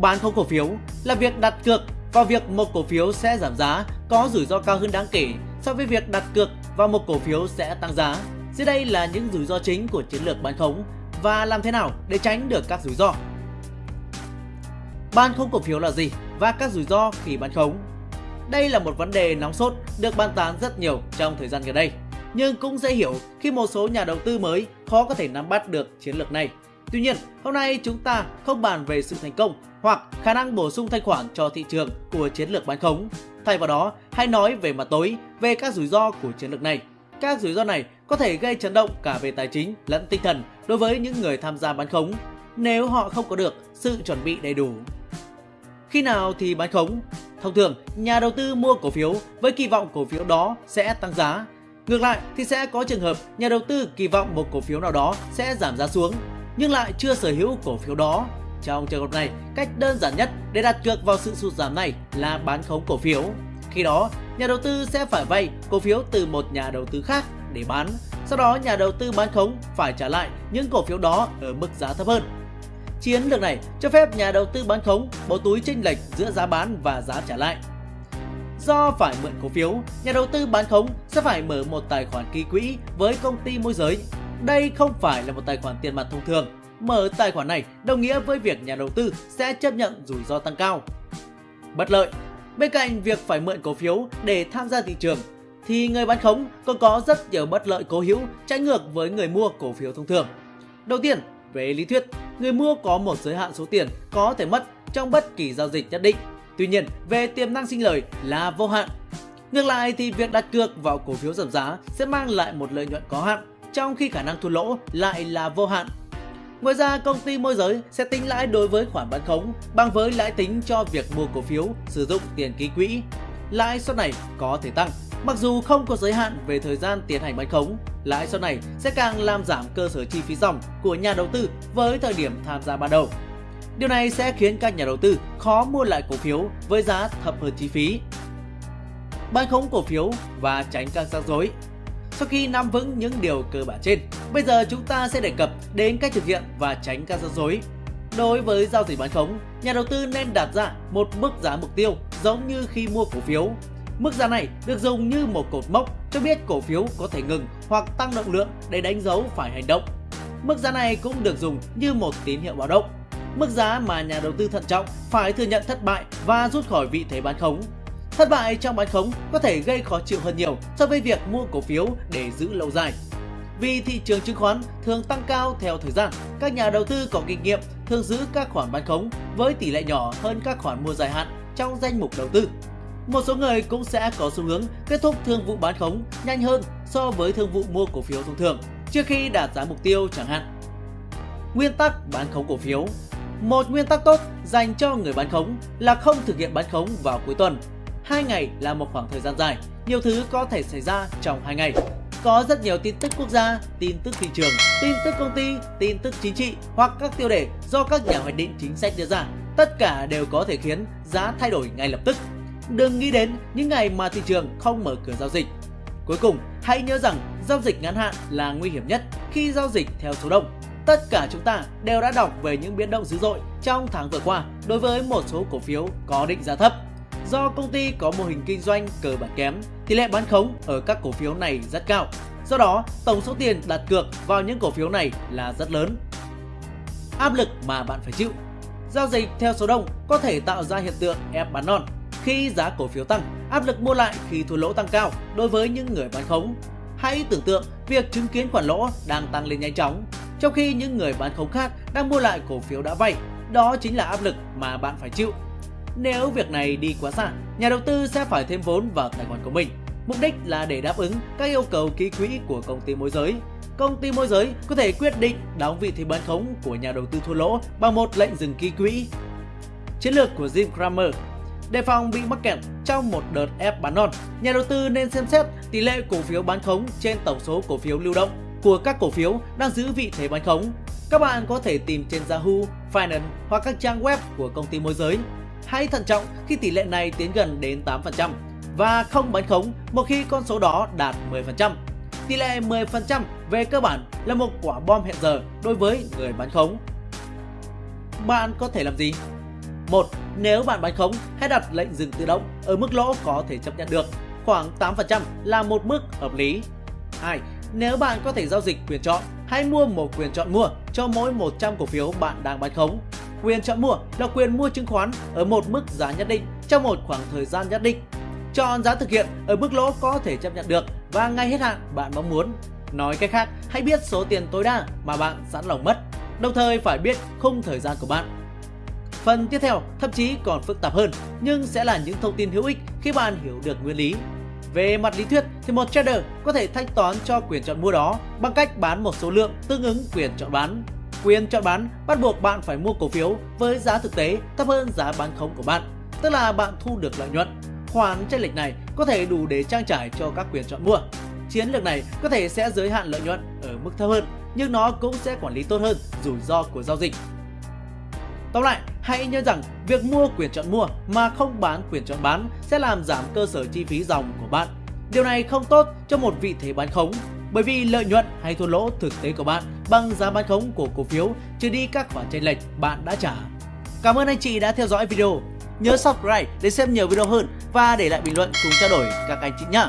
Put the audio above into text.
Bán khống cổ phiếu là việc đặt cược vào việc một cổ phiếu sẽ giảm giá, có rủi ro cao hơn đáng kể so với việc đặt cược vào một cổ phiếu sẽ tăng giá. Dưới đây là những rủi ro chính của chiến lược bán khống và làm thế nào để tránh được các rủi ro. Bán khống cổ phiếu là gì và các rủi ro khi bán khống? Đây là một vấn đề nóng sốt được bàn tán rất nhiều trong thời gian gần đây. Nhưng cũng dễ hiểu khi một số nhà đầu tư mới khó có thể nắm bắt được chiến lược này. Tuy nhiên, hôm nay chúng ta không bàn về sự thành công hoặc khả năng bổ sung thanh khoản cho thị trường của chiến lược bán khống. Thay vào đó, hãy nói về mặt tối về các rủi ro của chiến lược này. Các rủi ro này có thể gây chấn động cả về tài chính lẫn tinh thần đối với những người tham gia bán khống nếu họ không có được sự chuẩn bị đầy đủ. Khi nào thì bán khống? Thông thường, nhà đầu tư mua cổ phiếu với kỳ vọng cổ phiếu đó sẽ tăng giá. Ngược lại thì sẽ có trường hợp nhà đầu tư kỳ vọng một cổ phiếu nào đó sẽ giảm giá xuống nhưng lại chưa sở hữu cổ phiếu đó. Trong trường hợp này, cách đơn giản nhất để đặt cược vào sự sụt giảm này là bán khống cổ phiếu. Khi đó, nhà đầu tư sẽ phải vay cổ phiếu từ một nhà đầu tư khác để bán. Sau đó nhà đầu tư bán khống phải trả lại những cổ phiếu đó ở mức giá thấp hơn. Chiến lược này cho phép nhà đầu tư bán khống bỏ túi chênh lệch giữa giá bán và giá trả lại. Do phải mượn cổ phiếu, nhà đầu tư bán khống sẽ phải mở một tài khoản ký quỹ với công ty môi giới. Đây không phải là một tài khoản tiền mặt thông thường. Mở tài khoản này đồng nghĩa với việc nhà đầu tư sẽ chấp nhận rủi ro tăng cao. Bất lợi Bên cạnh việc phải mượn cổ phiếu để tham gia thị trường, thì người bán khống còn có rất nhiều bất lợi cố hữu trái ngược với người mua cổ phiếu thông thường. Đầu tiên, về lý thuyết, người mua có một giới hạn số tiền có thể mất trong bất kỳ giao dịch nhất định. Tuy nhiên, về tiềm năng sinh lời là vô hạn. Ngược lại thì việc đặt cược vào cổ phiếu giảm giá sẽ mang lại một lợi nhuận có hạn, trong khi khả năng thua lỗ lại là vô hạn. Ngoài ra, công ty môi giới sẽ tính lãi đối với khoản bán khống bằng với lãi tính cho việc mua cổ phiếu sử dụng tiền ký quỹ. Lãi suất này có thể tăng, mặc dù không có giới hạn về thời gian tiến hành bán khống. Lãi suất này sẽ càng làm giảm cơ sở chi phí dòng của nhà đầu tư với thời điểm tham gia ban đầu. Điều này sẽ khiến các nhà đầu tư khó mua lại cổ phiếu với giá thấp hơn chi phí. Bán khống cổ phiếu và tránh các rắc rối sau khi nắm vững những điều cơ bản trên, bây giờ chúng ta sẽ đề cập đến cách thực hiện và tránh các rắc rối. Đối với giao dịch bán khống, nhà đầu tư nên đặt ra một mức giá mục tiêu giống như khi mua cổ phiếu. Mức giá này được dùng như một cột mốc cho biết cổ phiếu có thể ngừng hoặc tăng động lượng để đánh dấu phải hành động. Mức giá này cũng được dùng như một tín hiệu báo động. Mức giá mà nhà đầu tư thận trọng phải thừa nhận thất bại và rút khỏi vị thế bán khống Thất bại trong bán khống có thể gây khó chịu hơn nhiều so với việc mua cổ phiếu để giữ lâu dài. Vì thị trường chứng khoán thường tăng cao theo thời gian, các nhà đầu tư có kinh nghiệm thường giữ các khoản bán khống với tỷ lệ nhỏ hơn các khoản mua dài hạn trong danh mục đầu tư. Một số người cũng sẽ có xu hướng kết thúc thương vụ bán khống nhanh hơn so với thương vụ mua cổ phiếu thông thường trước khi đạt giá mục tiêu chẳng hạn. Nguyên tắc bán khống cổ phiếu Một nguyên tắc tốt dành cho người bán khống là không thực hiện bán khống vào cuối tuần 2 ngày là một khoảng thời gian dài, nhiều thứ có thể xảy ra trong 2 ngày. Có rất nhiều tin tức quốc gia, tin tức thị trường, tin tức công ty, tin tức chính trị hoặc các tiêu đề do các nhà hoạch định chính sách đưa ra. Tất cả đều có thể khiến giá thay đổi ngay lập tức. Đừng nghĩ đến những ngày mà thị trường không mở cửa giao dịch. Cuối cùng, hãy nhớ rằng giao dịch ngắn hạn là nguy hiểm nhất khi giao dịch theo số đông. Tất cả chúng ta đều đã đọc về những biến động dữ dội trong tháng vừa qua đối với một số cổ phiếu có định giá thấp. Do công ty có mô hình kinh doanh cơ bản kém, tỷ lệ bán khống ở các cổ phiếu này rất cao. Do đó, tổng số tiền đặt cược vào những cổ phiếu này là rất lớn. Áp lực mà bạn phải chịu Giao dịch theo số đông có thể tạo ra hiện tượng ép bán non. Khi giá cổ phiếu tăng, áp lực mua lại khi thua lỗ tăng cao đối với những người bán khống. Hãy tưởng tượng việc chứng kiến khoản lỗ đang tăng lên nhanh chóng, trong khi những người bán khống khác đang mua lại cổ phiếu đã vay. Đó chính là áp lực mà bạn phải chịu nếu việc này đi quá xa, nhà đầu tư sẽ phải thêm vốn vào tài khoản của mình. Mục đích là để đáp ứng các yêu cầu ký quỹ của công ty môi giới. Công ty môi giới có thể quyết định đóng vị thế bán khống của nhà đầu tư thua lỗ bằng một lệnh dừng ký quỹ. Chiến lược của Jim Cramer Đề phòng bị mắc kẹt trong một đợt ép bán non, nhà đầu tư nên xem xét tỷ lệ cổ phiếu bán khống trên tổng số cổ phiếu lưu động của các cổ phiếu đang giữ vị thế bán khống. Các bạn có thể tìm trên Yahoo, Finance hoặc các trang web của công ty môi giới Hãy thận trọng khi tỷ lệ này tiến gần đến 8% và không bán khống một khi con số đó đạt 10%. Tỷ lệ 10% về cơ bản là một quả bom hẹn giờ đối với người bán khống. Bạn có thể làm gì? 1. Nếu bạn bán khống, hãy đặt lệnh dừng tự động ở mức lỗ có thể chấp nhận được, khoảng 8% là một mức hợp lý. 2. Nếu bạn có thể giao dịch quyền chọn, hãy mua một quyền chọn mua cho mỗi 100 cổ phiếu bạn đang bán khống. Quyền chọn mua là quyền mua chứng khoán ở một mức giá nhất định trong một khoảng thời gian nhất định. Chọn giá thực hiện ở mức lỗ có thể chấp nhận được và ngay hết hạn bạn mong muốn. Nói cách khác, hãy biết số tiền tối đa mà bạn sẵn lòng mất, đồng thời phải biết khung thời gian của bạn. Phần tiếp theo thậm chí còn phức tạp hơn nhưng sẽ là những thông tin hữu ích khi bạn hiểu được nguyên lý. Về mặt lý thuyết thì một trader có thể thanh toán cho quyền chọn mua đó bằng cách bán một số lượng tương ứng quyền chọn bán. Quyền chọn bán bắt buộc bạn phải mua cổ phiếu với giá thực tế thấp hơn giá bán khống của bạn, tức là bạn thu được lợi nhuận. Khoản chênh lệch này có thể đủ để trang trải cho các quyền chọn mua. Chiến lược này có thể sẽ giới hạn lợi nhuận ở mức thấp hơn, nhưng nó cũng sẽ quản lý tốt hơn rủi ro của giao dịch. Tóm lại, hãy nhớ rằng việc mua quyền chọn mua mà không bán quyền chọn bán sẽ làm giảm cơ sở chi phí dòng của bạn. Điều này không tốt cho một vị thế bán khống bởi vì lợi nhuận hay thua lỗ thực tế của bạn bằng giá bán khống của cổ phiếu, trừ đi các khoản chênh lệch bạn đã trả. Cảm ơn anh chị đã theo dõi video. Nhớ subscribe để xem nhiều video hơn và để lại bình luận cùng trao đổi các anh chị nhé.